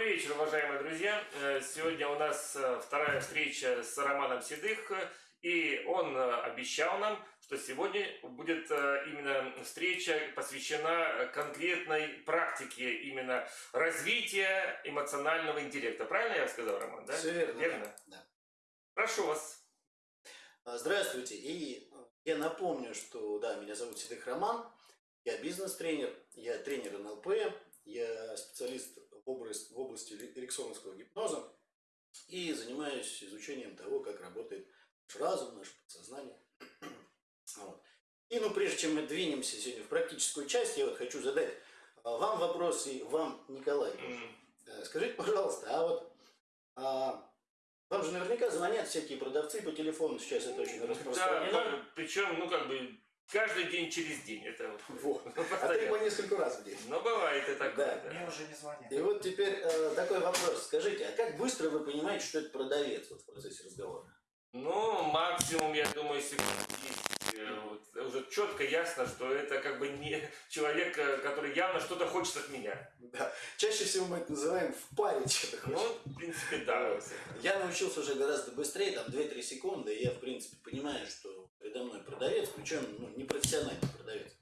Добрый вечер, уважаемые друзья. Э, Сегодня у нас э, вторая встреча с Романом Седых, и он э, обещал нам, что сегодня будет именно встреча посвящена конкретной практике именно развития эмоционального интеллекта. Правильно я сказал, Роман? Да? Все верно. Верно? Да. Прошу вас. А, Здравствуйте. И я напомню, что да, меня зовут Седых Роман. Я бизнес-тренер, я тренер НЛП, я специалист в области, в области эриксоновского гипноза и занимаюсь изучением того, как работает наш разум, наше подсознание. Вот. И ну, прежде чем мы двинемся сегодня в практическую часть, я вот хочу задать а, вам вопрос и вам, Николай. Э, Скажите, пожалуйста, а вот а, вам же наверняка звонят всякие продавцы по телефону, сейчас это очень Да, распространено. причем, ну как бы, каждый день через день. Это вот. Вот. А ты по несколько раз в день. Но бывает и такое. Да. да. Мне уже не звонят. И вот теперь э, такой вопрос. Скажите, а как быстро вы понимаете, что это продавец вот, в процессе разговора? Ну, максимум, я думаю, секунд 10. Э, вот, уже четко ясно, что это как бы не человек, э, который явно что-то хочет от меня. Да. Чаще всего мы это называем в паре что-то Ну, хочет. в принципе, да. Я научился уже гораздо быстрее, там 2-3 секунды, и я, в принципе, понимаю, что передо мной продавец, причем ну, не профессиональный продавец.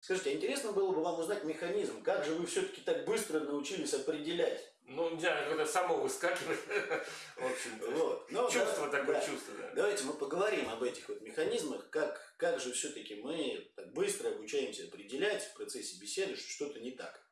Скажите, а интересно было бы вам узнать механизм, как же вы все-таки так быстро научились определять? Ну, знаю, как-то само выскакивает. В общем-то. Вот. Ну, Чувство да, такое, да. чувство, да. Давайте мы поговорим об этих вот механизмах, как, как же все-таки мы так быстро обучаемся определять в процессе беседы, что что-то не так.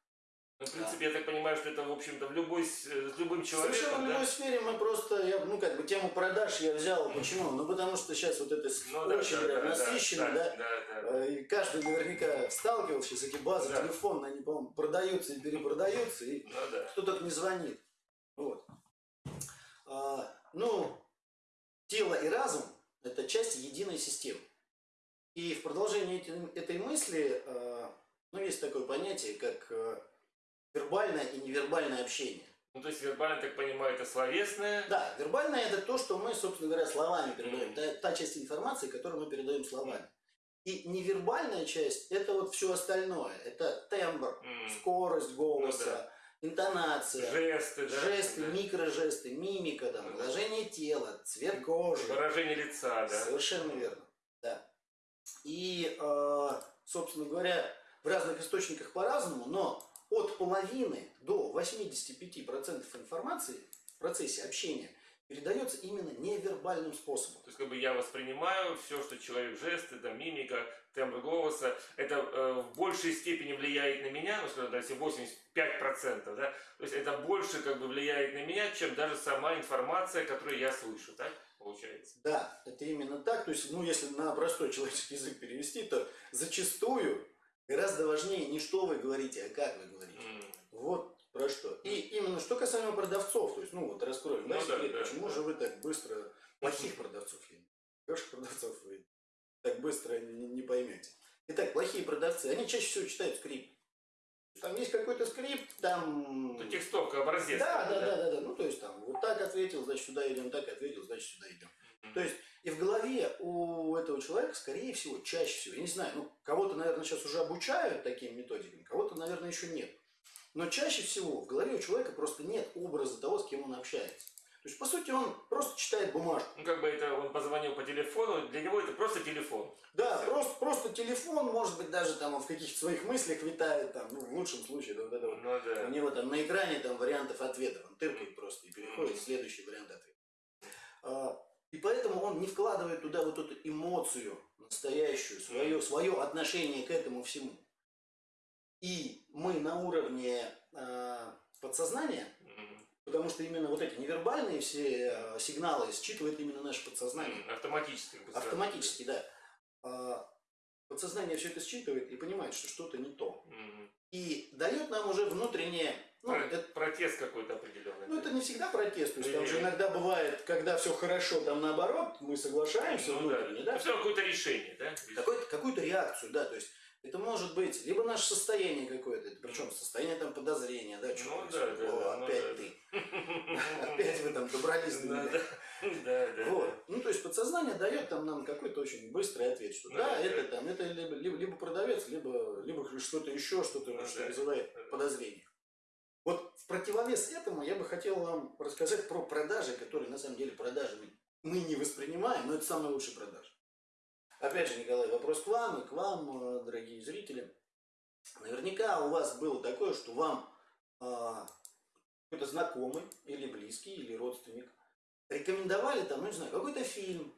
Ну, в принципе, я так понимаю, что это, в общем-то, в любой, с э, с любым Совершенно в человеком, любой да? сфере мы просто, я, ну как бы тему продаж я взял, почему? Ну потому что сейчас вот это с- Ну, да, очень да, да, насыщенно, да, да, да, да. Э, И каждый наверняка сталкивался, сейчас эти базы Да. телефонные, они, по-моему, продаются и перепродаются, и Ну, да. кто только не звонит. Вот. А, ну, тело и разум – это часть единой системы. И в продолжении этой мысли, э, ну, есть такое понятие, как э, вербальное и невербальное общение. Ну, то есть, вербально, так понимаю, это словесное. Да, вербальное – это то, что мы, собственно говоря, словами передаем. Мгм. Та, та часть информации, которую мы передаем словами. И невербальная часть – это вот все остальное. Это тембр, М, скорость голоса, Ну да. интонация, Жесты, да. жесты, да. микрожесты, мимика, там, Ну да. выражение тела, цвет кожи. Выражение лица, да. Совершенно верно. Да. И, э, собственно говоря, в разных источниках по-разному, но от половины до 85% информации в процессе общения передается именно невербальным способом. То есть, как бы я воспринимаю все, что человек жесты, да, мимика, тембр голоса, это э, в большей степени влияет на меня, ну, скажем, да, если 85%, да, то есть это больше как бы влияет на меня, чем даже сама информация, которую я слышу, так получается? Да, это именно так. То есть, ну, если на простой человеческий язык перевести, то зачастую гораздо важнее не что вы говорите, а как вы говорите. М, Вот про что. И именно что касаемо продавцов, то есть, ну вот раскроем, да, Ну да, секрет, да, почему да. же вы так быстро, плохих продавцов, хороших продавцов вы так быстро не, не поймете. Итак, плохие продавцы, они чаще всего читают скрипт. Там есть какой-то скрипт, там... Ну, текстовка, образец. Да, такой, да, да, да, да. Ну, то есть там вот так ответил, значит, сюда идем, так ответил, значит, сюда идем. То есть и в голове у этого человека, скорее всего, чаще всего, я не знаю, ну, кого-то, наверное, сейчас уже обучают таким методикам, кого-то, наверное, еще нет. Но чаще всего в голове у человека просто нет образа того, с кем он общается. То есть, по сути, он просто читает бумажку. Ну, как бы это он позвонил по телефону, для него это просто телефон. Да, просто, просто телефон, может быть, даже там он в каких-то своих мыслях витает, там, ну, в лучшем случае, вот это вот. Ну, да. У него там на экране там вариантов ответов, он тыркает просто и переходит в следующий вариант ответа. И поэтому он не вкладывает туда вот эту эмоцию настоящую, свое, свое отношение к этому всему. И мы на уровне а, подсознания, Мгм. потому что именно вот эти невербальные все а, сигналы считывает именно наше подсознание. Автоматически. бы сразу. Автоматически, да. А, Подсознание все это считывает и понимает, что что-то не то. Мгм. И дает нам уже внутреннее, ну, Про- это Протест какой-то определенный. ну, это не всегда протест, то есть там же иногда бывает, когда все хорошо, там наоборот, мы соглашаемся Ну, да. внутренне, да, Ну, равно какое-то решение, да? Какую-то реакцию, да, то есть это может быть либо наше состояние какое-то, причем состояние там подозрения, да, что Ну, да, да, О, да, ну, опять да. ты, опять вы там добрались до меня. Вот. Ну, то есть подсознание дает там нам какой-то очень быстрый ответ, что Ну, да, это там, это либо, продавец, либо, что-то еще, что-то Ну, что вызывает подозрение. В противовес этому я бы хотел вам рассказать про продажи, которые на самом деле продажами мы не воспринимаем, но это самые лучшие продажи. Опять же, Николай, вопрос к вам и к вам, э, дорогие зрители. Наверняка у вас было такое, что вам а, какой-то знакомый или близкий, или родственник рекомендовали там, ну не знаю, какой-то фильм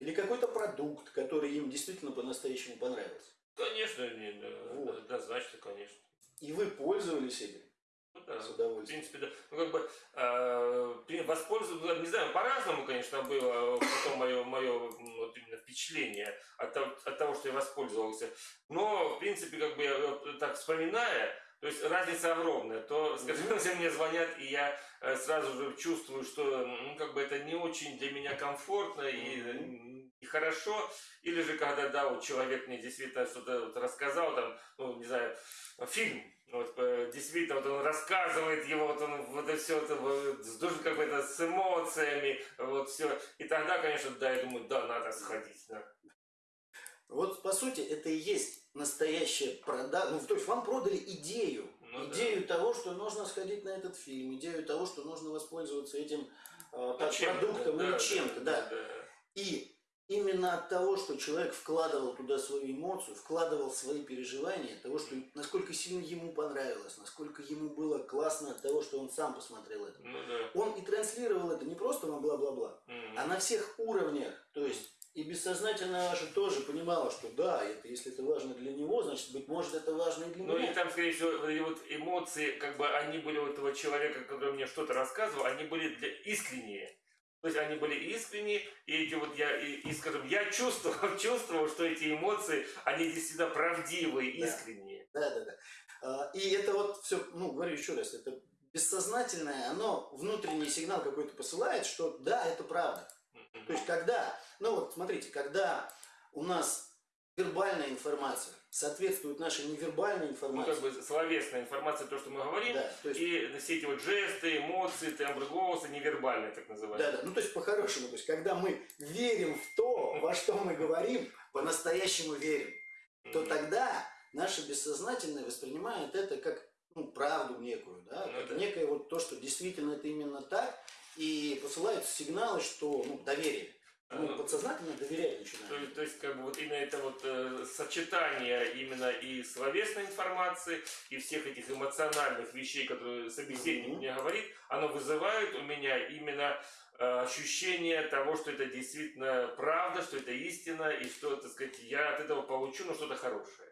или какой-то продукт, который им действительно по-настоящему понравился. Конечно, не, да, Вот. однозначно, конечно. И вы пользовались этим Да. с В удовольствием. принципе, да. Ну, как бы, э, воспользоваться, не знаю, по-разному, конечно, было потом мое, мое вот именно впечатление от от того, что я воспользовался. Но, в принципе, как бы, я вот так вспоминая, то есть разница огромная. То, скажем, если мне звонят, и я э, сразу же чувствую, что, ну, как бы, это не очень для меня комфортно Мгм. и хорошо. Или же, когда, да, вот человек мне действительно что-то вот рассказал, там, ну, не знаю, фильм, вот, э, действительно, вот он рассказывает его, вот он вот это все это вот, с душ- как бы это с эмоциями, вот все. И тогда, конечно, да, я думаю, да, надо сходить. Да. Вот по сути это и есть настоящая продажа. Ну, то есть вам продали идею. Ну, да. идею того, что нужно сходить на этот фильм, идею того, что нужно воспользоваться этим э, Чем-то, продуктом да, или да, чем-то, да. И именно от того, что человек вкладывал туда свою эмоцию, вкладывал свои переживания, того, что насколько сильно ему понравилось, насколько ему было классно от того, что он сам посмотрел это. Ну да. Он и транслировал это не просто на бла-бла-бла, Мгм. а на всех уровнях. То есть и бессознательно ваше тоже понимало, что да, это, если это важно для него, значит, быть может, это важно и для Ну меня. и там, скорее всего, вот эти вот эмоции, как бы они были у этого человека, который мне что-то рассказывал, они были для искренние. То есть они были искренние, и эти вот я, и, и, скажем, я чувствовал, чувствовал, что эти эмоции, они действительно правдивые, искренние. Да, да, да. А, И это вот все, ну, говорю еще раз, это бессознательное, оно внутренний сигнал какой-то посылает, что да, это правда. То есть когда, ну вот смотрите, когда у нас вербальная информация соответствует нашей невербальной Ну, информации, как бы словесная информация, то, что мы говорим, да, то есть, и все эти вот жесты, эмоции, тембр голоса, невербальные, так называемые. да, да, ну то есть по-хорошему, то есть когда мы верим в то, во что мы говорим, по-настоящему верим, то тогда наше бессознательное воспринимает это как ну, правду некую, да, Ну как да. некое вот то, что действительно это именно так, и посылаются сигналы, что ну, доверие. Ну, подсознательно доверять То, начинает. есть- то есть, как бы вот именно это вот э, сочетание именно и словесной информации, и всех этих эмоциональных вещей, которые собеседник Мгм. мне говорит, оно вызывает у меня именно э, ощущение того, что это действительно правда, что это истина, и что, так сказать, я от этого получу, ну, что-то хорошее.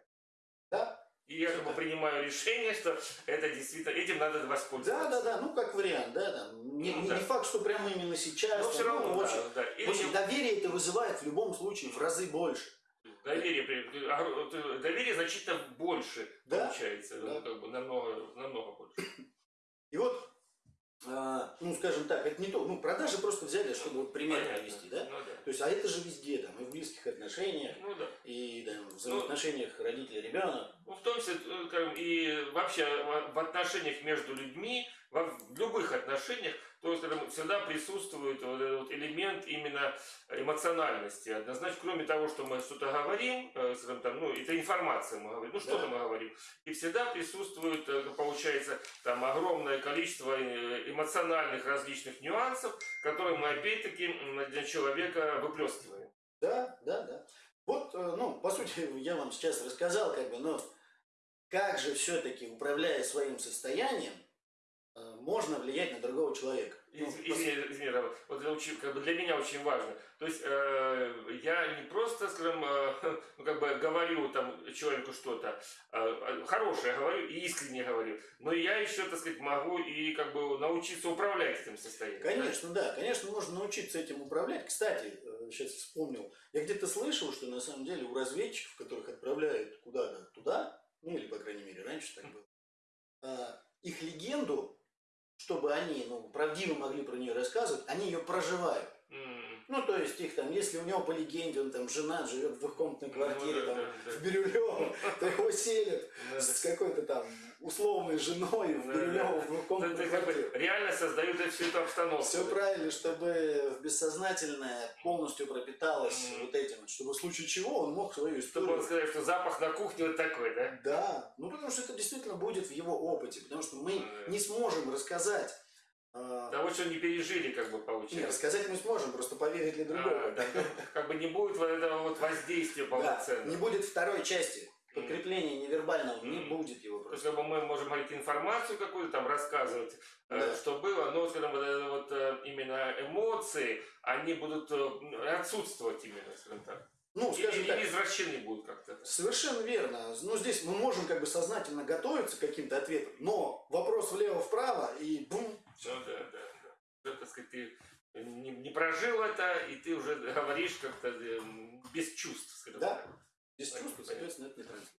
Да? И я как бы принимаю решение, что это действительно, этим надо Да, воспользоваться. да, да, ну как вариант, да, там, не, Ну, не- да. факт, что прямо именно сейчас. Но все ну, равно, в да, общем, да. в Или общем, доверие это вызывает в любом случае в разы больше. Доверие, а, э, доверие значительно больше Да, получается, да. ну, как бы намного, намного больше. И вот, а, ну скажем так, это не то, ну продажи просто взяли, чтобы вот пример Понятно. привести, да? Ну да. То есть, а это же везде, там, и в близких отношениях, Ну да. и там, в взаимоотношениях родителя-ребенок. Ну, в том числе, э, и вообще в в отношениях между людьми, во, в любых отношениях, то есть всегда присутствует вот этот вот элемент именно эмоциональности. Однозначно, кроме того, что мы что-то говорим, э, там, ну, это информация мы говорим, ну, что-то Да. мы говорим, и всегда присутствует, э, получается, там огромное количество э, эмоциональных различных нюансов, которые мы опять-таки для человека выплескиваем. Да, да, да. Вот, ну, по сути, я вам сейчас рассказал, как бы, но как же все-таки, управляя своим состоянием, можно влиять на другого человека. Ну, Из- Извини, извини, Роман, вот это очень, как бы для меня очень важно. То есть э, я не просто, скажем, э, ну, как бы говорю там человеку что-то э, хорошее говорю и искренне говорю, но я еще, так сказать, могу и как бы научиться управлять этим состоянием. да? Конечно, да, конечно, можно научиться этим управлять. Кстати, сейчас вспомнил, я где-то слышал, что на самом деле у разведчиков, которых отправляют куда-то туда, ну или, по крайней мере, раньше так было, а, их легенду, чтобы они ну, правдиво могли про нее рассказывать, они ее проживают. М, Ну, то есть их там, если у него по легенде, он там жена живет в двухкомнатной квартире, ну, да, там, да, в Бирюлево, то его селят, да. с какой-то там условной женой в Да, Бирюлево в как бы квартиру. реально создают всю эту обстановку. Все правильно, чтобы бессознательное полностью пропиталось вот этим, чтобы в случае чего он мог свою Чтобы историю он сказал, что запах на кухне вот такой, да? Да, ну потому что это действительно будет в его опыте, потому что мы Да. не сможем рассказать. Э, Того, что не пережили, как бы не, получилось. рассказать мы сможем, просто поверить ли другого. А, как бы не будет вот этого вот воздействия Да, полноценного. не будет второй части. Подкрепления невербального не Мгм. будет его То есть, просто. как бы мы можем говорить информацию какую-то, там рассказывать, э, Да. что было, но, скажем, вот, это вот э, именно эмоции, они будут э, отсутствовать именно, скажем так. Ну, Или, скажем так, или извращены будут как-то. совершенно верно. Ну, здесь мы можем как бы сознательно готовиться к каким-то ответам, но вопрос влево-вправо и бум, Ну да, да, да. Уже, так сказать, ты не, не прожил это, и ты уже говоришь как-то э, без чувств, скажем Да. так. без чувства, соответственно, это не транслируется.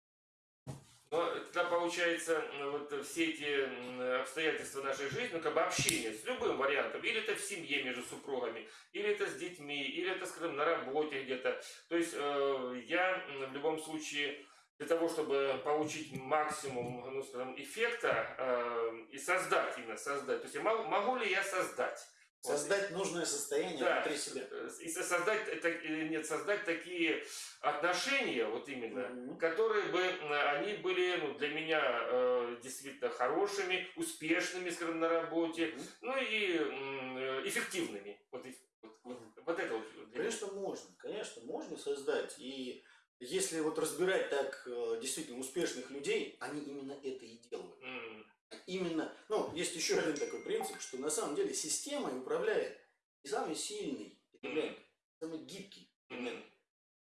Но тогда получается, вот все эти обстоятельства нашей жизни, ну, как бы общение с любым вариантом, или это в семье между супругами, или это с детьми, или это, скажем, на работе где-то. То есть э, я в любом случае для того, чтобы получить максимум, ну, скажем, эффекта э, и создать именно, создать. То есть могу, могу ли я создать? Вот. Создать нужное состояние Да, внутри себя. э, и со- создать, это, нет, создать такие отношения, вот именно, Мгм. которые бы, э, они были ну, для меня э, действительно хорошими, успешными, скажем, на работе, Мгм. ну и э, эффективными. Вот, вот, вот, вот это вот для меня. Конечно, можно, конечно, можно создать. И если вот разбирать так э, действительно успешных людей, они именно это и делают. М, Именно, ну, есть еще один такой принцип, что на самом деле системой управляет не самый сильный элемент, а самый гибкий элемент. м,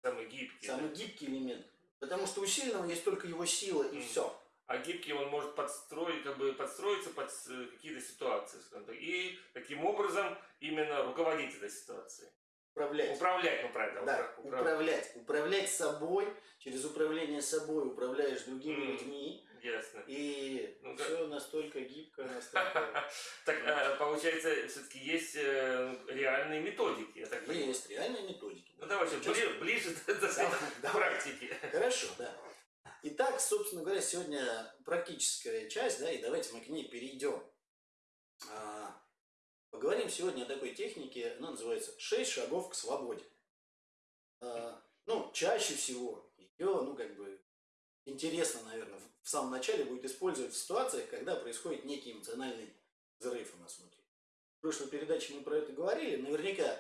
Самый гибкий. да. Самый гибкий элемент. Потому что у сильного есть только его сила и все. А гибкий он может подстроить, как бы подстроиться под с- какие-то ситуации, и таким образом именно руководить этой ситуацией. Управлять. Управлять, ну правильно, Да, упра- управ- управлять. Управлять собой, через управление собой управляешь другими Мгм. людьми. Ясно. И Ну все настолько гибко, настолько... Так, э, получается, все-таки есть э, реальные методики, я так понимаю. Есть реальные методики. Ну давай сейчас ближе, к давай. практике. Хорошо, да. Итак, собственно говоря, сегодня практическая часть, да, и давайте мы к ней перейдем. Поговорим сегодня о такой технике, она называется «Шесть шагов к свободе». А, Ну, чаще всего ее, ну, как бы, интересно, наверное, в самом начале будет использовать в ситуациях, когда происходит некий эмоциональный взрыв у нас внутри. В прошлой передаче мы про это говорили. Наверняка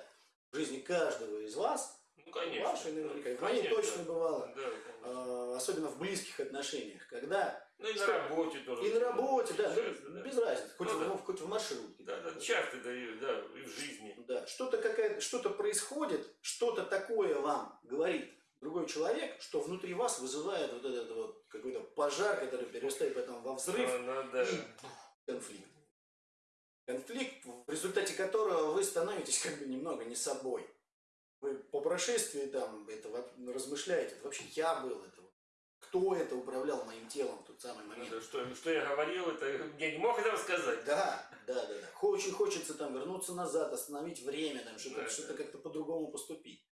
в жизни каждого из вас, Ну, конечно. вашей наверняка, и в моей Конечно. точно бывало, Да, конечно. а, особенно в близких отношениях, когда Ну и на что- работе тоже. и на работе, да, ну, Часто, да. без разницы, хоть, Ну в, да. хоть в маршрутке. Да, да, часто, да, да, и в жизни. Да, что-то какая что-то происходит, что-то такое вам говорит другой человек, что внутри вас вызывает вот этот вот какой-то пожар, который перерастает потом во взрыв Ну, ну, да. и конфликт. Конфликт, в результате которого вы становитесь как бы немного не собой. Вы по прошествии там этого размышляете, это вообще я был, это кто это управлял моим телом тот самый Ну, момент. да, что, что я говорил, это я не мог этого сказать. Да, да, да, да. Очень хочется там вернуться назад, остановить время, там что-то Да, что да. как-то по-другому поступить.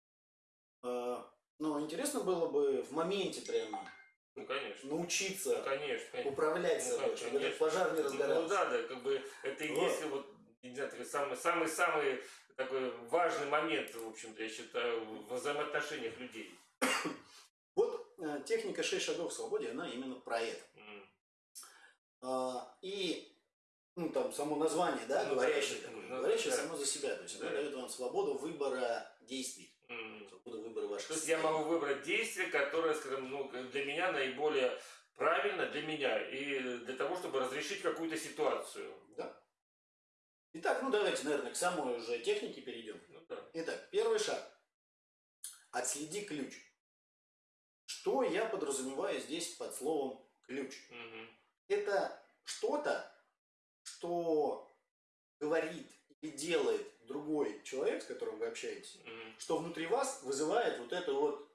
А, Но интересно было бы в моменте прямо Ну, конечно. Ну, научиться конечно, конечно. управлять Ну, собой, чтобы этот пожар не Ну, разгорался. Ну да, да, как бы это и Вот. есть вот, не знаю, такой самый, самый, самый такой важный момент, в общем-то, я считаю, в взаимоотношениях людей. Э, техника 6 шагов к свободе, она именно про это. М. А, И ну, там само название, да, Ну, говорящее да, такое, ну, говорящее да. само за себя. То есть Да. оно дает вам свободу выбора действий, М. свободу выбора ваших То есть я могу выбрать действие, которое, скажем, ну, для меня наиболее правильно для меня и для того, чтобы разрешить какую-то ситуацию. Да. Итак, ну давайте, наверное, к самой уже технике перейдем. Ну да. Итак, первый шаг. Отследи ключ. Что я подразумеваю здесь под словом ключ? Мгм. Это что-то, что говорит или делает другой человек, с которым вы общаетесь, Мгм. что внутри вас вызывает вот это вот,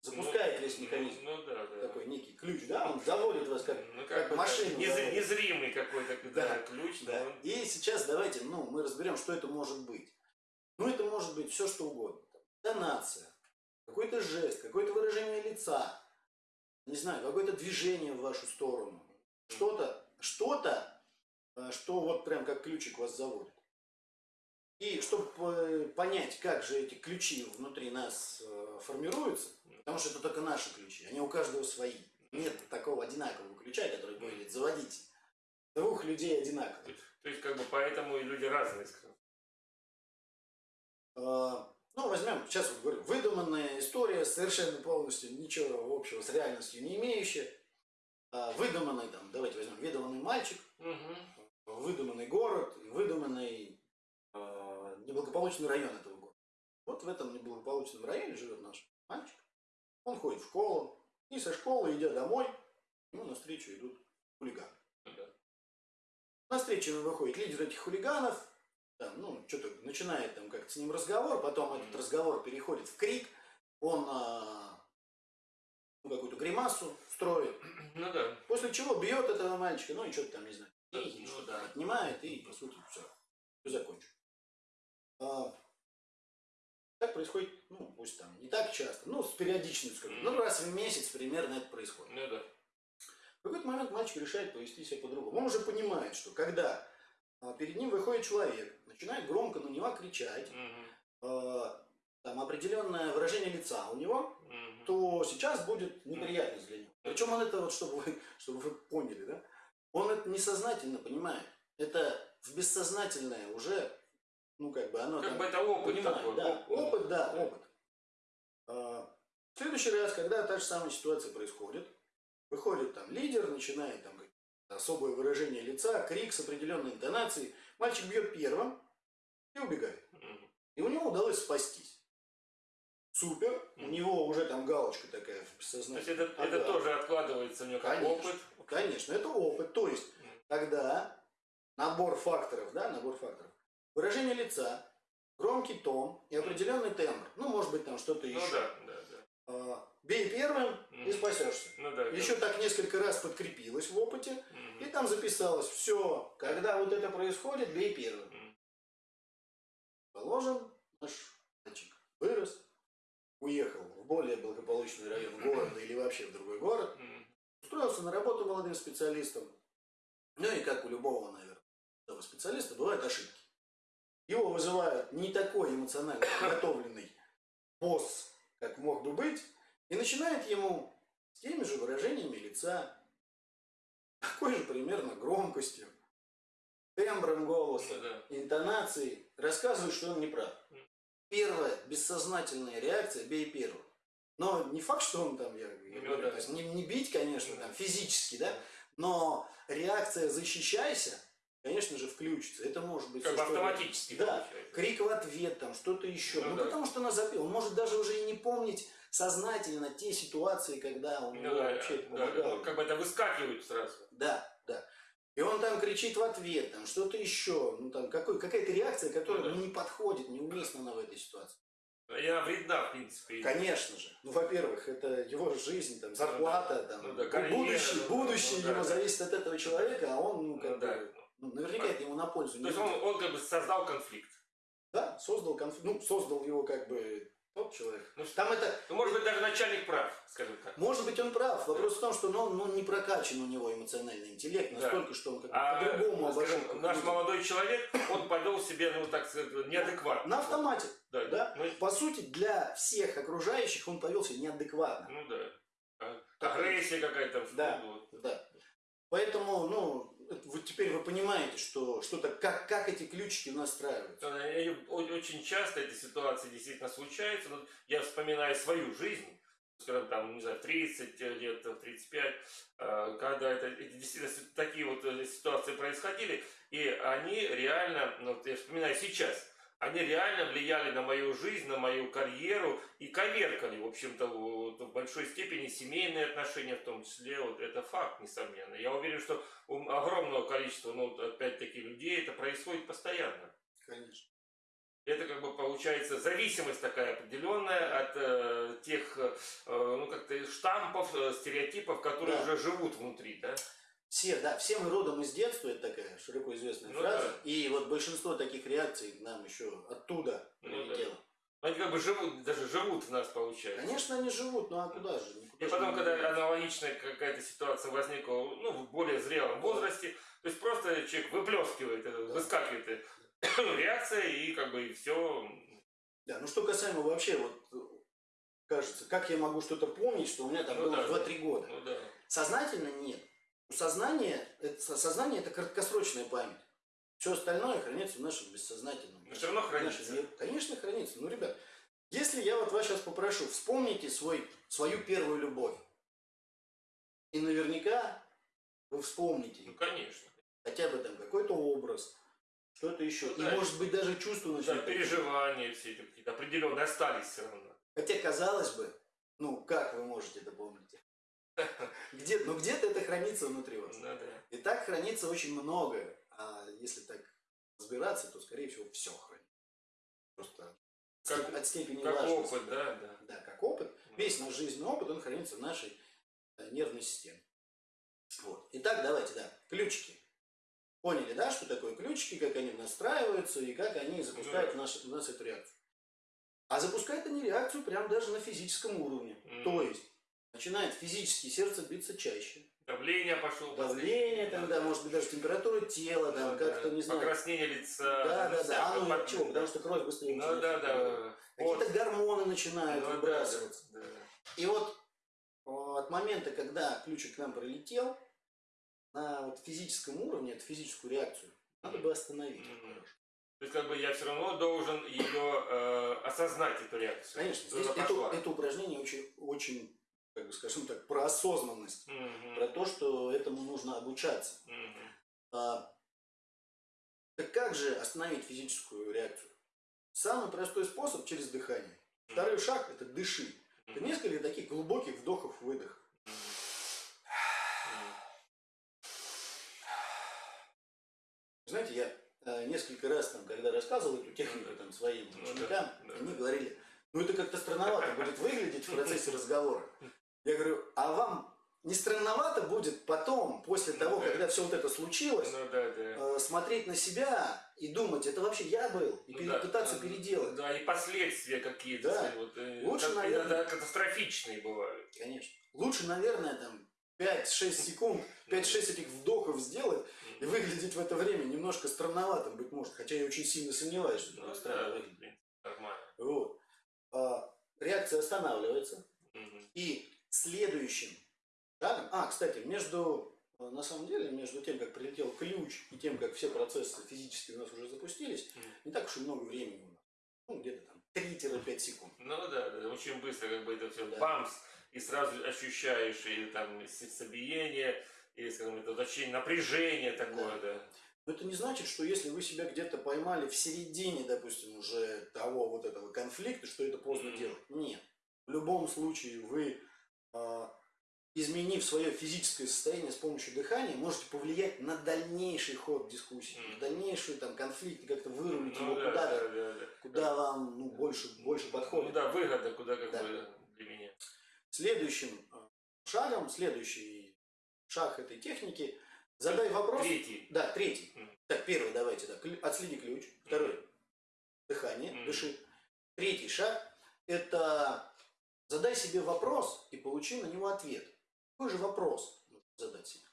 запускает Ну, весь механизм. Ну, ну да, да. Такой некий ключ, да, он заводит вас как, Ну, как бы машину. нез- заводит. незримый какой-то да, Да, ключ. Да. он- И сейчас давайте, ну, мы разберем, что это может быть. Ну, это может быть все, что угодно. Там, Тонация, какой-то жест, какое-то выражение лица, не знаю, какое-то движение в вашу сторону. Что-то, что-то, э, что вот прям как ключик вас заводит. И чтобы понять, как же эти ключи внутри нас э, формируются, потому что это только наши ключи, они у каждого свои. Нет такого одинакового ключа, который будет заводить двух людей одинаково. То есть, как бы, поэтому и люди разные, скажем. Ну, возьмем, сейчас вот говорю, выдуманная история, совершенно полностью ничего общего с реальностью не имеющая. А, Выдуманный, там, давайте возьмем, выдуманный мальчик, Мгм. выдуманный город, выдуманный э, неблагополучный район этого города. Вот в этом неблагополучном районе живет наш мальчик. Он ходит в школу, и со школы, идя домой, ему навстречу идут хулиганы. Да. На встречу ему выходит лидер этих хулиганов, там, ну, что-то начинает там как-то с ним разговор, потом этот разговор переходит в крик, он а, ну, какую-то гримасу строит, Ну да. после чего бьет этого мальчика, ну и что-то там, не знаю, Да, деньги, ну что-то да. отнимает, и, по сути, все, все закончено. А, так происходит, ну, пусть там не так часто, ну, с периодичностью, скажем, ну, раз в месяц примерно это происходит. Ну да. В какой-то момент мальчик решает повести себя по-другому. Он уже понимает, что когда перед ним выходит человек, начинает громко на него кричать, а, там определенное выражение лица у него, Мгм. то сейчас будет неприятность для него. Причем он это вот, чтобы вы, чтобы вы поняли, да, он это несознательно понимает. Это в бессознательное уже, ну как бы оно Как там бы это опыт понимает, такой. да, оп- опыт, да, опыт. А, В следующий раз, когда та же самая ситуация происходит, выходит там лидер, начинает там особое выражение лица, крик с определенной интонацией, мальчик бьет первым и убегает. И у него удалось спастись. Супер, у него уже там галочка такая в То есть это, это тоже откладывается у него как Конечно. опыт. Конечно, это опыт. То есть, Мгм. когда набор факторов, да, набор факторов, выражение лица, громкий тон и определенный тембр, ну, может быть, там что-то Ну еще. да, да, да. Бей первым и спасешься. Ну да. Еще так несколько раз подкрепилось в опыте, Мгм. и там записалось, все, когда вот это происходит, бей первым. Мгм. Положим, наш мальчик вырос, уехал в более благополучный район города или вообще в другой город, устроился на работу молодым специалистом. Ну и как у любого, наверное, специалиста, бывают ошибки. Его вызывают не такой эмоционально подготовленный босс, как мог бы быть, и начинает ему с теми же выражениями лица, такой же примерно громкостью, тембром голоса, да. интонацией рассказывает, что он не прав. Первая бессознательная реакция – бей первым. Но не факт, что он там, я, я Ну говорю, то есть не, не бить, конечно, там, физически, да, но реакция «защищайся», конечно же, включится. Это может быть Как бы автоматически Да, получается. крик в ответ, там, что-то еще. Ну Ну, да. потому что она запела. Он может даже уже и не помнить сознательно те ситуации, когда он Ну да, вообще да, помогал. ну, как бы это выскакивает сразу. Да, да. И он там кричит в ответ, там что-то еще, ну там какой, какая-то реакция, которая Ну да. ну, не подходит, неуместна она в этой ситуации. И она вредна, в принципе. Конечно же. Ну, во-первых, это его жизнь, там, зарплата, там, Ну да, карьера, будущее, ну да, будущее ну да, его да. зависит от этого человека, а он, ну, Ну как да. Ну, наверняка это ему на пользу То не есть он, он как бы создал конфликт. Да, создал конфликт, ну, создал его как бы тот человек. Ну, Там это, Ну, может быть, даже начальник прав, скажем так. может быть, он прав. Вопрос в том, что ну, ну, не прокачан у него эмоциональный интеллект Да. настолько, что он как бы А по-другому обожает. наш молодой человек, он повел себя, ну, так сказать, неадекватно. На автомате. Да, да. Ну, По сути, для всех окружающих он повел себя неадекватно. ну да. А- Агрессия какая-то. Да. Да. Поэтому, ну, вот теперь вы понимаете, что что-то, как, как эти ключики настраиваются. Очень часто эти ситуации действительно случаются. Я вспоминаю свою жизнь, скажем, там, не знаю, в 30 лет, в 35, э, когда это действительно такие вот э, ситуации происходили, и они реально, ну, я вспоминаю сейчас, они реально влияли на мою жизнь, на мою карьеру и коверкали, в общем-то, в большой степени семейные отношения в том числе. Вот это факт, несомненно. Я уверен, что у огромного количества, ну, опять-таки, людей это происходит постоянно. Конечно. Это как бы получается зависимость такая определенная от э, тех, э, ну как-то штампов, э, стереотипов, которые Да. уже живут внутри, да? Все, да, все мы родом из детства, это такая широко известная Ну фраза. да. И вот большинство таких реакций нам еще оттуда Ну прилетело. Они как бы живут, даже живут в нас, получается. Конечно, они живут, ну а куда же? Никуда И потом, когда аналогичная какая-то ситуация возникла ну, в более зрелом возрасте. То есть просто человек выплескивает, это, Да. выскакивает э, реакция, и как бы все. Да, ну что касаемо вообще, вот э, кажется, как я могу что-то помнить, что у меня там Ну было да, 2-3 года. Ну да. Сознательно нет. У сознания, это, со- сознание это краткосрочная память. Все остальное хранится в нашем бессознательном. Но всё равно нашем хранится. мире. Конечно, хранится. Ну, ребят, если я вот вас сейчас попрошу, вспомните свой, свою первую любовь. И наверняка вы вспомните Ну конечно. хотя бы там какой-то образ, что-то еще. Ну И да. может быть даже чувства Да, начнут. переживания все эти какие-то определенные остались все равно. Хотя, казалось бы, ну, как вы можете это помнить? Где, ну, где-то это хранится внутри вас. Ну да. И так хранится очень многое. А если так разбираться, то, скорее всего, все хранится. Просто Как- от степени Как важности. опыт, да, да. Да, как опыт. Весь наш жизненный опыт, он хранится в нашей э, нервной системе. Вот. Итак, давайте, да, ключики. Поняли, да, что такое ключики, как они настраиваются и как они запускают в, наш, в нас эту реакцию. А запускает они реакцию прямо даже на физическом уровне. Мгм. То есть начинает физически сердце биться чаще. Давление пошло. Давление тогда, может быть, даже температура тела, там, Да, как-то, да. не знаю. Покраснение лица. Да, там, да, да. А ну под- чего? Потому что кровь быстрее Ну начинает да, циркулировать. да. Какие-то Вот. гормоны начинают Ну да, выбрасываться. да, да. И вот от момента, когда ключик к нам прилетел, на вот физическом уровне, эту физическую реакцию, надо бы остановить. Мгм. То есть, как бы я все равно должен ее э, осознать, эту реакцию. Конечно, здесь это, это упражнение очень, очень, как бы скажем так, про осознанность, Мгм. про то, что этому нужно обучаться. Мгм. А, так как же остановить физическую реакцию? Самый простой способ через дыхание. Второй шаг – это дыши. Это несколько таких глубоких вдохов-выдохов. Знаете, я э, несколько раз, там, когда рассказывал эту технику там, своим Ну ученикам, да, они да. говорили, ну это как-то странновато будет выглядеть в процессе разговора. Я говорю, а вам не странновато будет потом, после Ну того, да. когда все вот это случилось, Ну да, да. э, смотреть на себя и думать, это вообще я был, и Ну пере- да, пытаться переделать. Да, и последствия какие-то. Да. вот, э, Лучше, как- наверное- иногда катастрофичные бывают. Конечно. Лучше, наверное, там 5-6 секунд, 5-6 этих вдохов сделать и выглядеть в это время немножко странноватым, быть может. Хотя я очень сильно сомневаюсь, что это Ну странно да, выглядит. нормально. Вот. А, реакция останавливается. И следующим шагом... А, кстати, между... э, На самом деле, между тем, как прилетел ключ и тем, как все процессы физически у нас уже запустились, не так уж и много времени у нас. Ну, где-то там 3-5 секунд. Ну да, да, очень быстро как бы это все Да. бамс, и сразу ощущаешь и там сердцебиение, или, скажем, это ощущение напряжения такое, да. Но это не значит, что если вы себя где-то поймали в середине, допустим, уже того вот этого конфликта, что это поздно Мгм. делать. Нет. В любом случае вы, изменив свое физическое состояние с помощью дыхания, можете повлиять на дальнейший ход дискуссии, Мгм. на дальнейший там конфликт, как-то вырулить Ну его да, куда-то, да, да, да. куда вам ну, больше, больше Ну подходит. да, выгода куда как Да. бы для меня. Следующим а, шагом, следующий шаг этой техники, задай вопрос. Третий. Да, третий. Мгм. Так, первый давайте, да. Отследи ключ. Второй. Дыхание, Мгм. дыши. Третий шаг – это задай себе вопрос и получи на него ответ. Какой же вопрос нужно задать себе?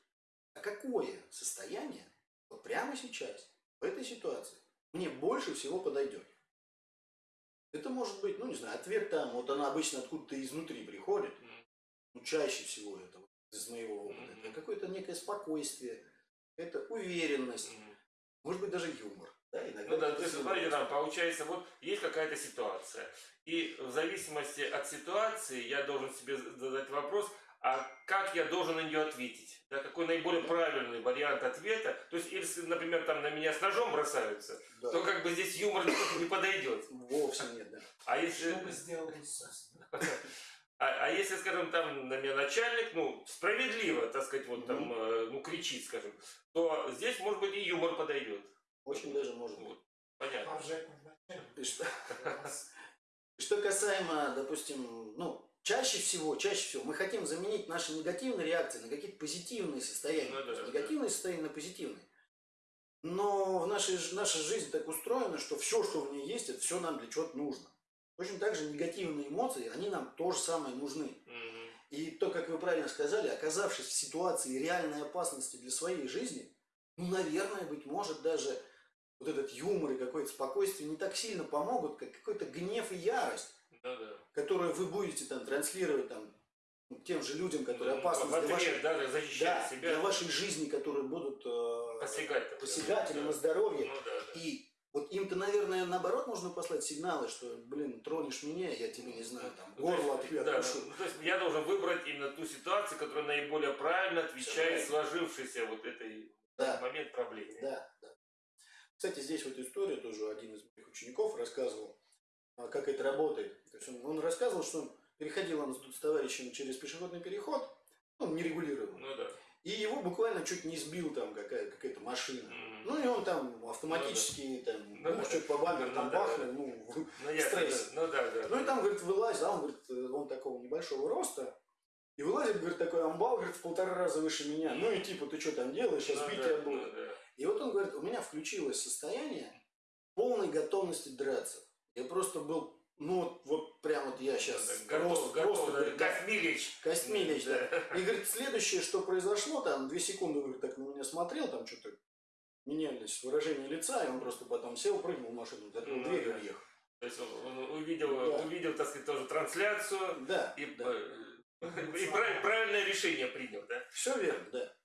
А какое состояние вот прямо сейчас, в этой ситуации, мне больше всего подойдет? Это может быть, ну не знаю, ответ там, вот она обычно откуда-то изнутри приходит, ну, чаще всего это вот из моего опыта. Это какое-то некое спокойствие, это уверенность, может быть даже юмор. Да, иногда Ну да, то есть, смотрите, там получается, вот есть какая-то ситуация, и в зависимости от ситуации я должен себе задать вопрос, а как я должен на нее ответить? Да, какой наиболее правильный вариант ответа? То есть, если, например, там на меня с ножом бросаются, Да. то как бы здесь юмор не подойдет. Вовсе нет, да. А если, Что бы сделал Иисус? а, а если, скажем, там на меня начальник, ну, справедливо, так сказать, вот там, э, ну, кричит, скажем, то здесь, может быть, и юмор подойдет. Очень даже может быть. Понятно. И что, что касаемо, допустим, ну, чаще всего, чаще всего мы хотим заменить наши негативные реакции на какие-то позитивные состояния. Ну да, То есть да. негативные состояния на позитивные. Но в нашей, наша жизнь так устроена, что все, что в ней есть, это все нам для чего-то нужно. Точно так же негативные эмоции, они нам тоже самое нужны. Мгм. И то, как вы правильно сказали, оказавшись в ситуации реальной опасности для своей жизни, ну, наверное, быть может, даже вот этот юмор и какое-то спокойствие не так сильно помогут, как какой-то гнев и ярость, Да, да. которую вы будете там транслировать там ну, тем же людям, которые Ну, опасны для вашей, да, да, да, себя. для вашей жизни, которые будут э, Посягать. посягать или сказать, на здоровье. да. Ну, да, да. И вот им-то, наверное, наоборот нужно послать сигналы, что, блин, тронешь меня, я тебе, не знаю, там, Ну, горло ответ да, откушу. ну, то есть я должен выбрать именно ту ситуацию, которая наиболее правильно отвечает сложившейся вот этой Да. момент проблеме. Да, да. Кстати, здесь вот история тоже один из моих учеников рассказывал, а, как это работает. То есть он, он рассказывал, что он переходил он с товарищем через пешеходный переход, ну, нерегулированный, Ну да. и его буквально чуть не сбил там какая- какая-то машина. Мгм. Ну и он там автоматически там, Ну ну, да. что-то по бамперу Ну там да, бахнул, ну, в- Ну, я, стресс. Ну да, да. Ну и да. там, говорит, вылазит, а он, говорит, э, он такого небольшого роста, и вылазит, говорит, такой амбал, говорит, в полтора раза выше меня. Ну и типа, ты что там делаешь, сейчас Ну бить да, тебя будут. ну да. И вот он говорит, у меня включилось состояние полной готовности драться. Я просто был, ну вот, вот прям вот я сейчас Готов, готов, да, говорит, Космилич. Костьмилич, да. И говорит, следующее, что произошло, там, две секунды, говорит, так на меня смотрел, там что-то менялись выражение лица, и он просто потом сел, прыгнул в машину, закрыл Ну, дверь и уехал. То есть он, он увидел, Да. увидел, так сказать, тоже трансляцию Да, и, да. и прав- правильное решение принял, да? Все верно, да.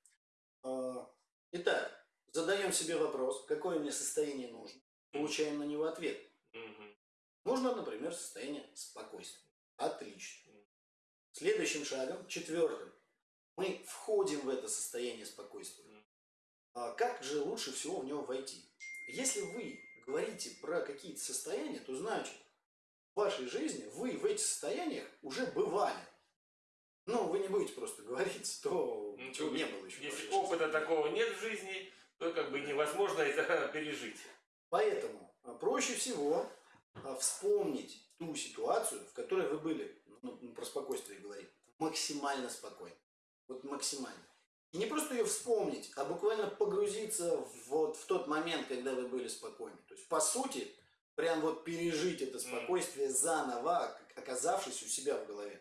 А, Итак, задаем себе вопрос, какое мне состояние нужно. Получаем на него ответ. Мгм. Нужно, например, состояние спокойствия. Отлично. Следующим шагом, четвертым, мы входим в это состояние спокойствия. А как же лучше всего в него войти? Если вы говорите про какие-то состояния, то значит, в вашей жизни вы в этих состояниях уже бывали. Но вы не будете просто говорить то, Ну, чего то не было еще. Если опыта жизни. такого нет в жизни, то как бы невозможно это пережить. Поэтому а, проще всего а, вспомнить ту ситуацию, в которой вы были, ну, ну, про спокойствие говорим, максимально спокойно. Вот максимально. И не просто ее вспомнить, а буквально погрузиться в- вот в тот момент, когда вы были спокойны. То есть, по сути, прям вот пережить это спокойствие заново, как- оказавшись у себя в голове.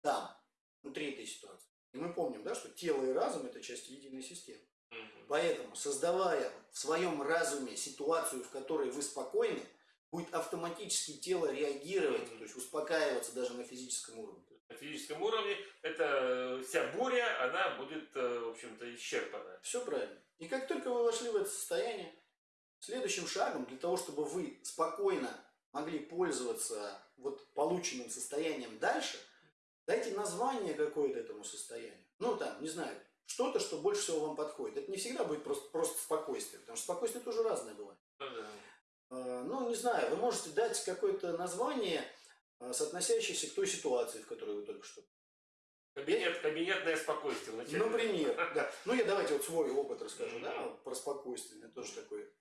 Там, внутри этой ситуации. И мы помним, да, что тело и разум – это часть единой системы. Поэтому, создавая в своем разуме ситуацию, в которой вы спокойны, будет автоматически тело реагировать, то есть успокаиваться даже на физическом уровне. На физическом уровне эта вся буря, она будет, э, в общем-то, исчерпана. Все правильно. И как только вы вошли в это состояние, следующим шагом для того, чтобы вы спокойно могли пользоваться вот полученным состоянием дальше, дайте название какое-то этому состоянию. Ну там, не знаю, что-то, что больше всего вам подходит. Это не всегда будет просто, просто спокойствие, потому что спокойствие тоже разное бывает. Ну да. Э, Ну, не знаю, вы можете дать какое-то название, э, соотносящееся к той ситуации, в которой вы только что. Кабинет, кабинетное спокойствие вначале. Например, да. Ну, я давайте вот свой опыт расскажу, да, про спокойствие. Меня тоже такой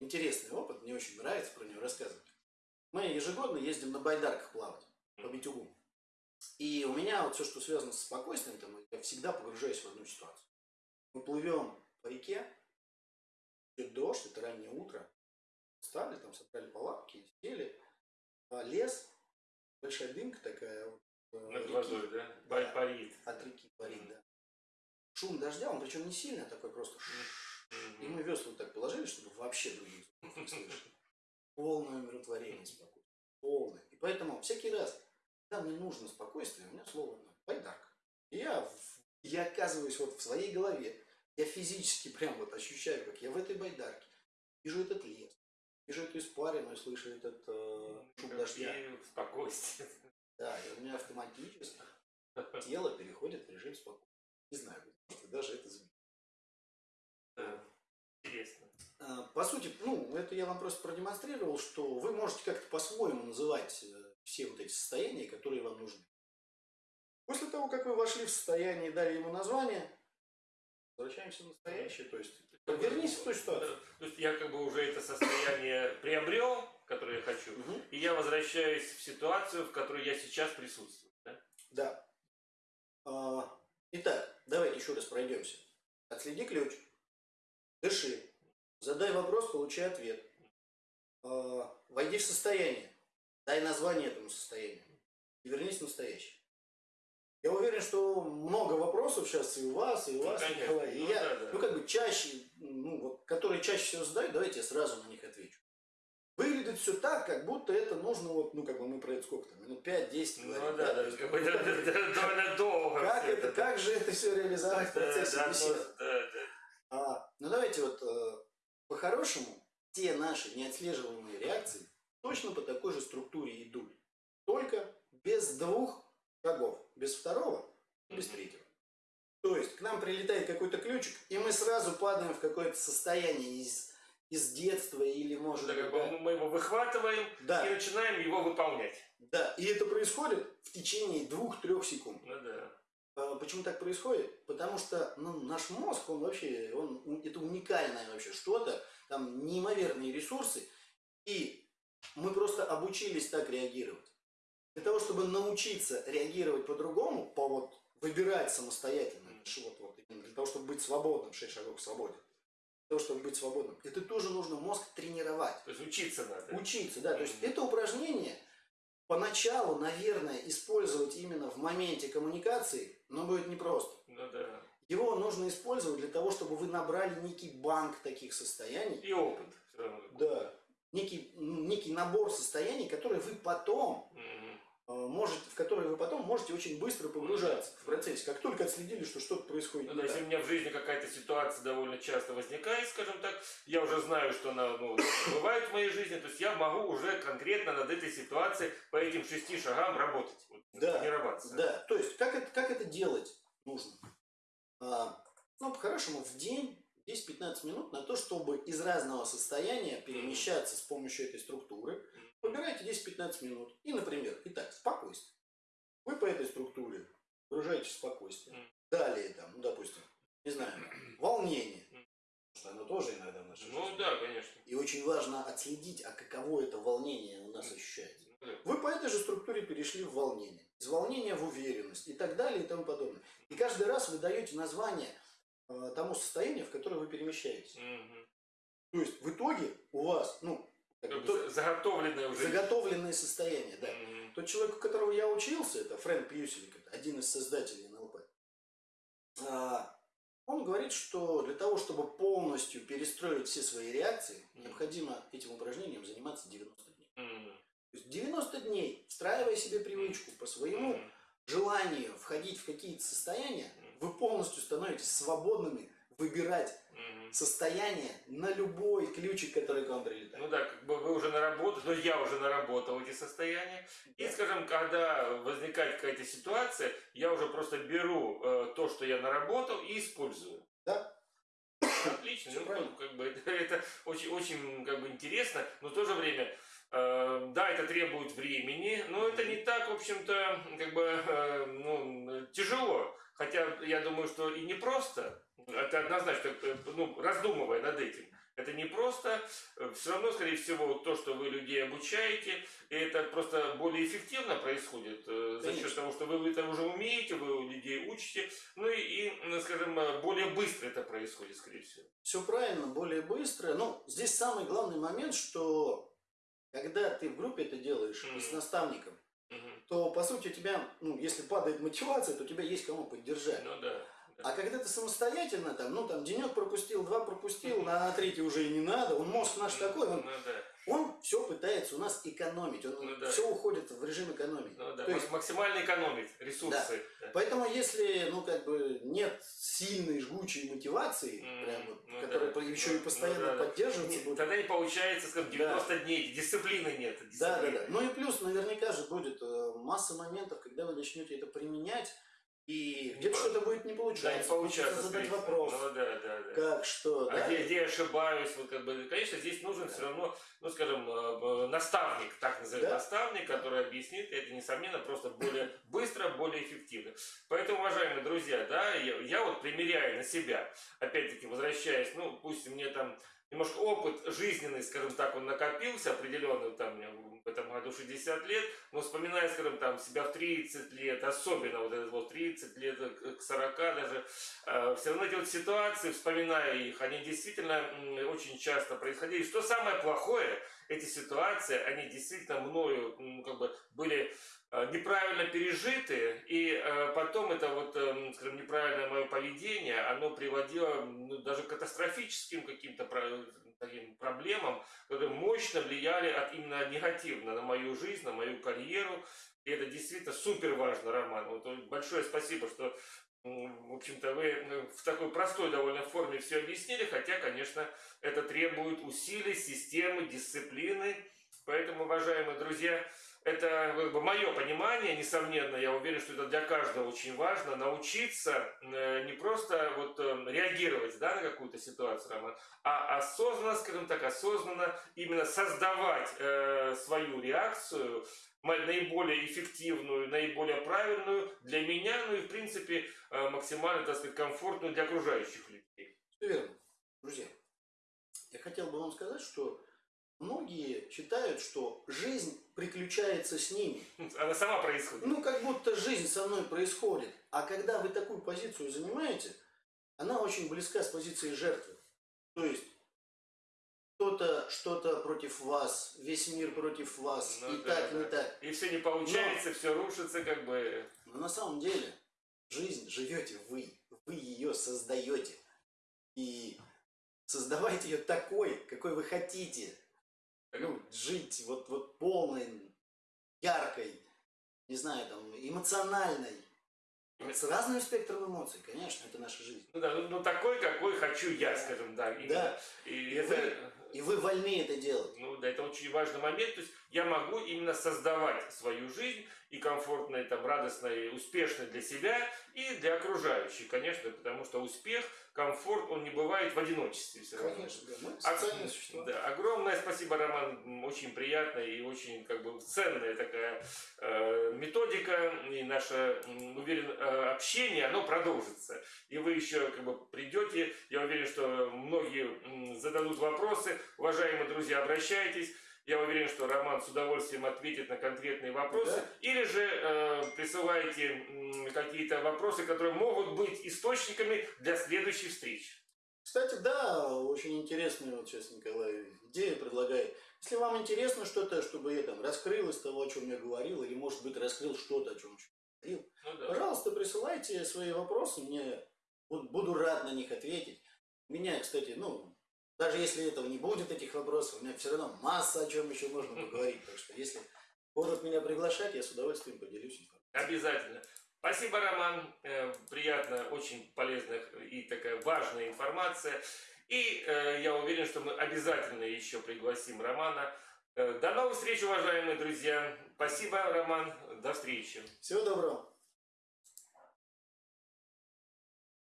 интересный опыт, мне очень нравится про него рассказывать. Мы ежегодно ездим на байдарках плавать по Битюгу. И у меня вот все, что связано с спокойствием, там, я всегда погружаюсь в одну ситуацию. Мы плывем по реке, идет дождь, это раннее утро, стали, там собрали палатки, сели, а лес, большая дымка такая вот, э, Над водой, да? Бай- парит. от реки парит, да. Шум дождя, он причем не сильный, а такой просто и мы весла вот так положили, чтобы вообще других не слышать. Полное умиротворение, спокойствие. Полное. И поэтому всякий раз, когда мне нужно спокойствие, у меня слово байдарка. И я, я оказываюсь вот в своей голове, я физически прям вот ощущаю, как я в этой байдарке вижу этот лес, вижу эту испарину слышу этот э, шум дождя. И спокойствие. Да, и у меня автоматически тело переходит в режим спокойствия. Не знаю, может, даже это. Да. Интересно. А, По сути, ну, это я вам просто продемонстрировал, что вы можете как-то по-своему называть э, все вот эти состояния, которые вам нужны. После того, как вы вошли в состояние и дали ему название, возвращаемся в настоящее, то есть вернись в ту ситуацию. То есть я как бы уже это состояние приобрел, которое я хочу, Мгм. и я возвращаюсь в ситуацию, в которой я сейчас присутствую. Да? Да. А, Итак, давайте еще раз пройдемся. Отследи ключ, дыши, задай вопрос, получай ответ. А, Войди в состояние, дай название этому состоянию и вернись в настоящее. Я уверен, что много вопросов сейчас и у вас, и у Ну, вас, конечно. Николай. И Ну, я, да, да. ну, как бы чаще, ну, вот, которые чаще всего задают, давайте я сразу на них отвечу. Выглядит все так, как будто это нужно, вот, ну, как бы мы про это сколько там, минут 5-10 Ну говорим. да, да, как бы да, да, да, довольно долго. Как, это, как же это все реализовать в Да, процессе да, беседы? ну, да, да. А, ну давайте вот э, по-хорошему те наши неотслеживаемые реакции точно по такой же структуре идут. Только без двух шагов. Без второго и без третьего. То есть к нам прилетает какой-то ключик, и мы сразу падаем в какое-то состояние из, из детства или может Да, быть... как бы да. мы его выхватываем Да, и начинаем его выполнять. да, и это происходит в течение двух-трех секунд. Ну да. А Почему так происходит? Потому что ну, наш мозг, он вообще, он, это уникальное вообще что-то, там неимоверные ресурсы, и мы просто обучились так реагировать. Для того, чтобы научиться реагировать по-другому, по вот выбирать самостоятельно, вот, вот, для того, чтобы быть свободным, шесть шагов к свободе, для того, чтобы быть свободным, это тоже нужно мозг тренировать. То есть учиться надо. Учиться, да. То есть это упражнение поначалу, наверное, использовать именно в моменте коммуникации, но будет непросто. Ну да. Его нужно использовать для того, чтобы вы набрали некий банк таких состояний. И опыт. Да. Некий, некий набор состояний, которые вы потом э, можете, в которые вы потом можете очень быстро погружаться в процессе. Как только отследили, что что-то происходит Ну, есть так. у меня в жизни какая-то ситуация довольно часто возникает, скажем так, я уже знаю, что она ну, бывает в моей жизни, то есть я могу уже конкретно над этой ситуацией по этим шести шагам работать, вот, Да, тренироваться. Да, то есть как это, как это делать нужно? А, ну, по-хорошему, в день 10-15 минут на то, чтобы из разного состояния перемещаться с помощью этой структуры. Выбирайте 10-15 минут. И, например, итак, спокойствие. Вы по этой структуре выражаете спокойствие. Далее, там, ну, допустим, не знаю, волнение. Что оно тоже иногда в нашей Ну жизни. да, конечно. И очень важно отследить, а каково это волнение у нас ощущается. Ну. Вы по этой же структуре перешли в волнение. Из волнения в уверенность и так далее и тому подобное. И каждый раз вы даете название тому состоянию, в которое вы перемещаетесь. Мгм. То есть в итоге у вас, ну, Как то- заготовленное уже. заготовленное состояние, да. Мгм. Тот человек, у которого я учился, это Фрэнк Пьюселик, один из создателей НЛП. а, Он говорит, что для того, чтобы полностью перестроить все свои реакции, Мгм. необходимо этим упражнением заниматься 90 дней. Мгм. То есть 90 дней, встраивая себе привычку по своему Мгм. желанию входить в какие-то состояния, вы полностью становитесь свободными выбирать Мгм. состояние на любой ключик, который к вам прилетает. Ну да, как бы вы уже наработали, но я уже наработал эти состояния. И, скажем, когда возникает какая-то ситуация, я уже просто беру э, то, что я наработал, и использую. Да. Отлично, Всё ну, правильно. как бы это, это очень, очень как бы интересно, но в то же время, э, да, это требует времени, но это не так, в общем-то, как бы, э, ну, тяжело. Хотя я думаю, что и не просто, это однозначно, э, ну, раздумывая над этим, это не просто, все равно, скорее всего, то, что вы людей обучаете, и это просто более эффективно происходит э, за счет того, что вы это уже умеете, вы людей учите, ну и, и, м, скажем, э, более быстро это происходит, скорее всего. Все правильно, более быстро. Ну, здесь самый главный момент, что когда ты в группе это делаешь и с наставником. То по сути у тебя, ну, если падает мотивация, то у тебя есть кому поддержать. Ну да. А когда ты самостоятельно, там, ну, там, денек пропустил, два пропустил, на третий уже и не надо, он мозг наш такой, он, Ну да. Он все пытается у нас экономить, он Ну да. все уходит в режим экономии. Ну да. То есть, максимально экономить ресурсы. Да. поэтому если, ну, как бы, нет сильной жгучей мотивации, М, прям вот, ну которая да. еще и Ну постоянно да, да. поддерживаться Не- будет. Тогда не получается, скажем, Да. 90 дней, дисциплины нет. Да, да, дисциплины. да. Ну и плюс, наверняка же будет э, масса моментов, когда вы начнете это применять, и где-то что-то будет не Да, получаться. не получается. Задать скорее вопрос. всего. Ну да, да, да. Как, что, А да? где, где я ошибаюсь, вот как бы, конечно, здесь нужен все равно, ну, скажем, э, наставник, так назовем, Да. наставник, который объяснит это, несомненно, просто более быстро, более эффективно. Поэтому, уважаемые друзья, да, я, я вот примеряю на себя, опять-таки, возвращаясь, ну, пусть мне там немножко опыт жизненный, скажем так, он накопился определенный, там, мне в этом году 60 лет, но вспоминая, скажем, там, себя в 30 лет, особенно вот этот вот 30 лет к к 40 даже, все равно эти вот ситуации, вспоминая их, они действительно очень часто происходили. Что самое плохое, эти ситуации, они действительно мною м, как бы были э, неправильно пережиты, и э, потом это вот, эм, скажем, неправильное мое поведение, оно приводило ну, даже к катастрофическим каким-то таким проблемам, которые мощно влияли от, именно негативно на мою жизнь, на мою карьеру. И это действительно супер важно, Роман. Вот э, большое спасибо, что, в общем-то, вы э, в такой простой довольно форме все объяснили, хотя, конечно, это требует усилий, системы, дисциплины. Поэтому, уважаемые друзья, это как бы мое понимание, несомненно, я уверен, что это для каждого очень важно, научиться э, не просто вот э, реагировать да, на какую-то ситуацию, Роман, а осознанно, скажем так, осознанно именно создавать э, свою реакцию, наиболее эффективную, наиболее правильную для меня, ну и в принципе э, максимально, так сказать, комфортную для окружающих людей. Все верно. Друзья, я хотел бы вам сказать, что многие считают, что жизнь приключается с ними. Она сама происходит. Ну, как будто жизнь со мной происходит. А когда вы такую позицию занимаете, она очень близка с позицией жертвы. То есть, кто-то что-то против вас, весь мир против вас, Ну и да, так, да. не так. И все не получается, все рушится, как бы. Но на самом деле жизнь живете вы, вы ее создаете. И создавайте ее такой, какой вы хотите. Ну, жить вот, вот полной, яркой, не знаю, там, эмоциональной. С разным спектром эмоций, конечно, это наша жизнь. Ну да, ну, ну такой, какой хочу я, скажем, да. именно. Да, И, И это, вы- и вы вольны это делать. ну да, это очень важный момент. То есть я могу именно создавать свою жизнь и комфортной, там, радостной, успешной для себя и для окружающих, конечно, потому что успех, комфорт, он не бывает в одиночестве все равно. Конечно, да. Мы существа. Да, огромное спасибо, Роман. Очень приятная и очень как бы ценная такая э, методика. И наше, уверен, э, общение, оно продолжится. И вы еще как бы придете. Я уверен, что многие зададут вопросы. Уважаемые друзья, обращайтесь. Я уверен, что Роман с удовольствием ответит на конкретные вопросы. Да. Или же э, присылайте м, какие-то вопросы, которые могут быть источниками для следующей встречи. Кстати, да, очень интересную, вот сейчас Николай идею предлагает. Если вам интересно что-то, чтобы я там раскрыл из того, о чем я говорил, или, может быть, раскрыл что-то, о чем говорил, Ну да. пожалуйста, присылайте свои вопросы, мне буд- буду рад на них ответить. Меня, кстати, ну, даже если этого не будет, этих вопросов, у меня все равно масса о чем еще можно поговорить. Так что, если будут меня приглашать, я с удовольствием поделюсь информацией. Обязательно. Спасибо, Роман. Э, Приятно, очень полезная и такая важная информация. И э, я уверен, что мы обязательно еще пригласим Романа. Э, До новых встреч, уважаемые друзья. Спасибо, Роман. До встречи. Всего доброго.